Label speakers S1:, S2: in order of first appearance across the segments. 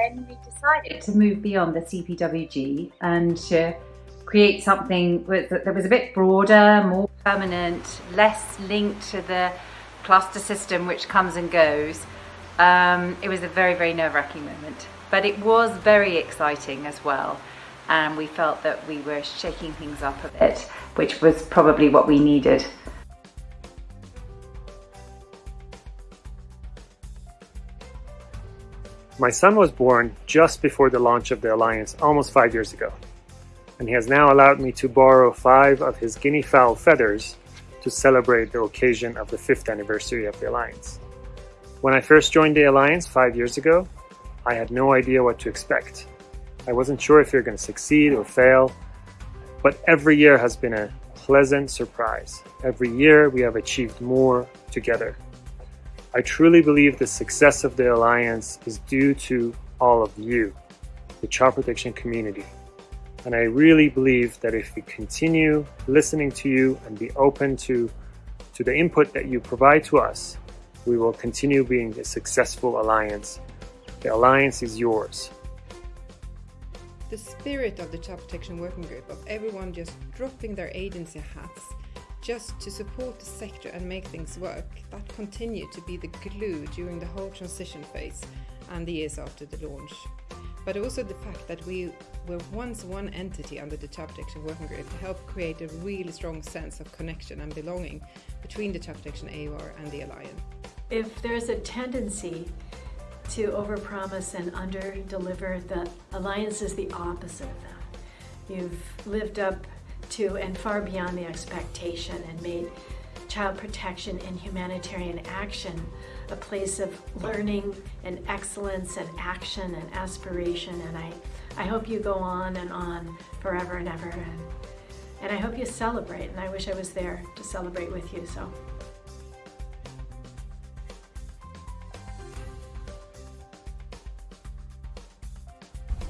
S1: when we decided to move beyond the CPWG and to create something that was a bit broader, more permanent, less linked to the cluster system which comes and goes, um, it was a very, very nerve-wracking moment. But it was very exciting as well. And we felt that we were shaking things up a bit, which was probably what we needed.
S2: My son was born just before the launch of the Alliance almost five years ago, and he has now allowed me to borrow five of his guinea fowl feathers to celebrate the occasion of the fifth anniversary of the Alliance. When I first joined the Alliance five years ago, I had no idea what to expect. I wasn't sure if you're going to succeed or fail, but every year has been a pleasant surprise. Every year we have achieved more together. I truly believe the success of the Alliance is due to all of you, the child protection community. And I really believe that if we continue listening to you and be open to, to the input that you provide to us, we will continue being a successful alliance. The alliance is yours.
S3: The spirit of the Child Protection Working Group of everyone just dropping their agency hats just to support the sector and make things work, that continued to be the glue during the whole transition phase and the years after the launch. But also the fact that we were once one entity under the Child Protection Working Group helped create a really strong sense of connection and belonging between the Child Protection AOR and the Alliance.
S4: If there's a tendency to overpromise and underdeliver, the Alliance is the opposite of that. You've lived up to and far beyond the expectation and made child protection and humanitarian action a place of learning and excellence and action and aspiration. And I, I hope you go on and on forever and ever. And, and I hope you celebrate. And I wish I was there to celebrate with you so.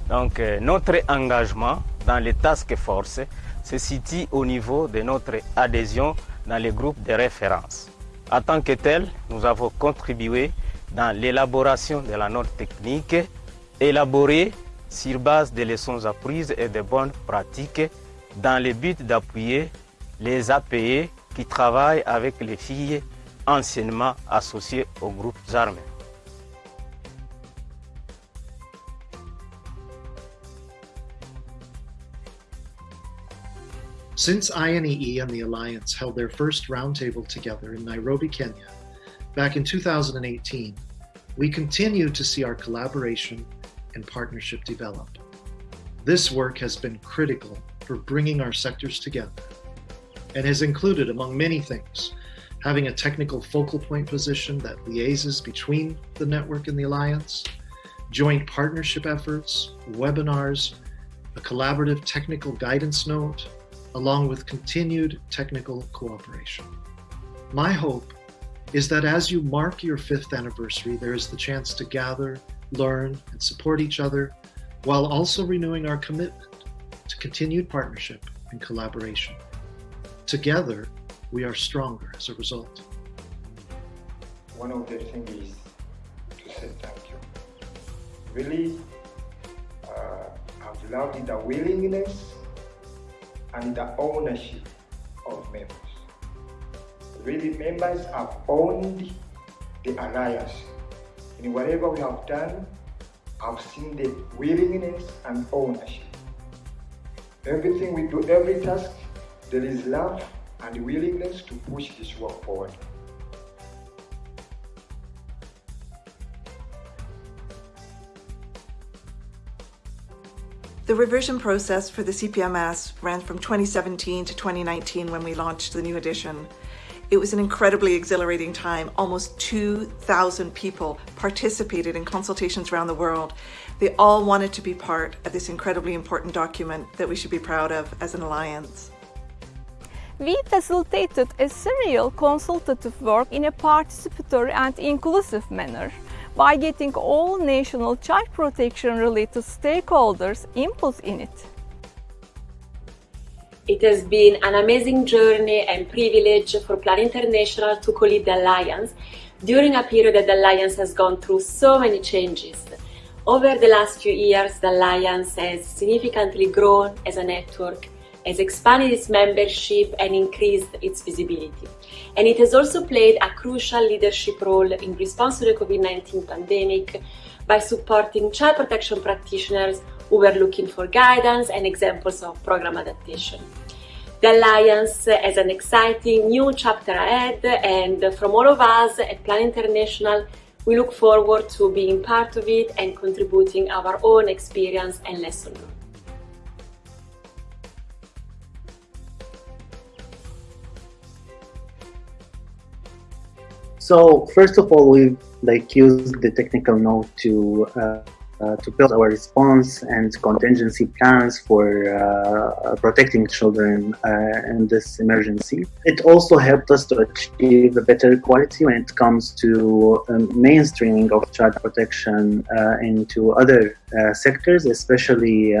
S5: Donc euh, notre engagement dans les task forces se situe au niveau de notre adhésion dans les groupes de référence. En tant que tel, nous avons contribué dans l'élaboration de la note technique, élaborée sur base de leçons apprises et de bonnes pratiques dans le but d'appuyer les APE qui travaillent avec les filles anciennement associées aux groupes armés.
S6: Since INEE and the Alliance held their first roundtable together in Nairobi, Kenya, back in 2018, we continue to see our collaboration and partnership develop. This work has been critical for bringing our sectors together and has included, among many things, having a technical focal point position that liaises between the network and the Alliance, joint partnership efforts, webinars, a collaborative technical guidance note, along with continued technical cooperation. My hope is that as you mark your fifth anniversary, there is the chance to gather, learn, and support each other while also renewing our commitment to continued partnership and collaboration. Together, we are stronger as a result.
S7: One of the things is to say thank you. Really, uh, I've loved the willingness and the ownership of members. Really, members have owned the alliance. In whatever we have done, I've seen the willingness and ownership. Everything we do, every task, there is love and willingness to push this work forward.
S8: The revision process for the CPMS ran from 2017 to 2019 when we launched the new edition. It was an incredibly exhilarating time. Almost 2,000 people participated in consultations around the world. They all wanted to be part of this incredibly important document that we should be proud of as an alliance.
S9: We facilitated a serial consultative work in a participatory and inclusive manner by getting all national child protection related stakeholders input in it.
S10: It has been an amazing journey and privilege for Plan International to co-lead the Alliance during a period that the Alliance has gone through so many changes. Over the last few years, the Alliance has significantly grown as a network, has expanded its membership and increased its visibility. And it has also played a crucial leadership role in response to the COVID-19 pandemic by supporting child protection practitioners who were looking for guidance and examples of program adaptation. The Alliance has an exciting new chapter ahead and from all of us at Plan International, we look forward to being part of it and contributing our own experience and lesson learned.
S11: So first of all, we like used the technical note to uh, uh, to build our response and contingency plans for uh, protecting children uh, in this emergency. It also helped us to achieve a better quality when it comes to um, mainstreaming of child protection uh, into other uh, sectors, especially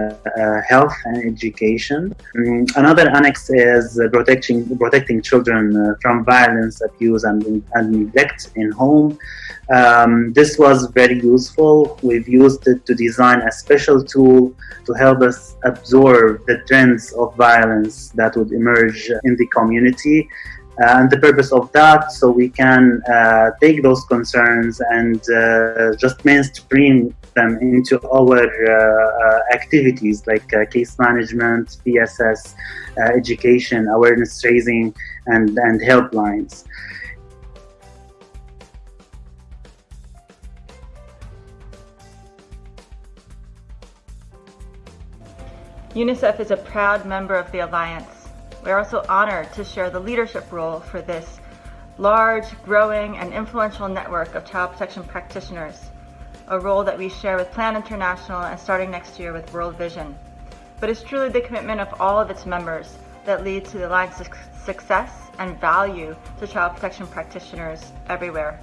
S11: health and education. Um, another annex is protecting protecting children from violence, abuse, and, and neglect in home. Um, this was very useful. We've used it to design a special tool to help us absorb the trends of violence that would emerge in the community. Uh, and the purpose of that, so we can uh, take those concerns and uh, just mainstream them into our uh, uh, activities like uh, case management, PSS, education, awareness raising, and, and helplines.
S12: UNICEF is a proud member of the Alliance. We are also honored to share the leadership role for this large, growing, and influential network of child protection practitioners, a role that we share with Plan International and starting next year with World Vision. But it's truly the commitment of all of its members that leads to the Alliance's success and value to child protection practitioners everywhere.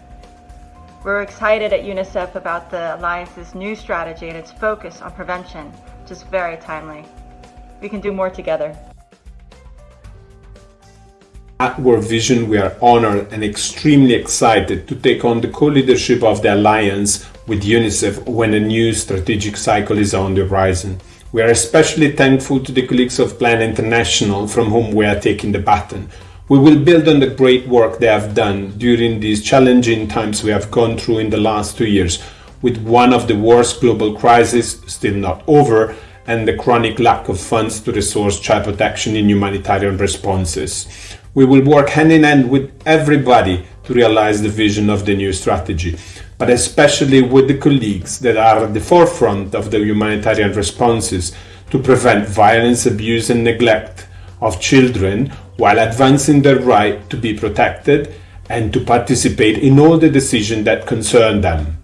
S12: We're excited at UNICEF about the Alliance's new strategy and its focus on prevention, which is very timely. We can do more together.
S13: At World Vision, we are honored and extremely excited to take on the co-leadership of the Alliance with UNICEF when a new strategic cycle is on the horizon. We are especially thankful to the colleagues of Plan International from whom we are taking the baton. We will build on the great work they have done during these challenging times we have gone through in the last two years, with one of the worst global crises still not over and the chronic lack of funds to resource child protection in humanitarian responses. We will work hand in hand with everybody to realize the vision of the new strategy, but especially with the colleagues that are at the forefront of the humanitarian responses to prevent violence, abuse and neglect of children while advancing their right to be protected and to participate in all the decisions that concern them.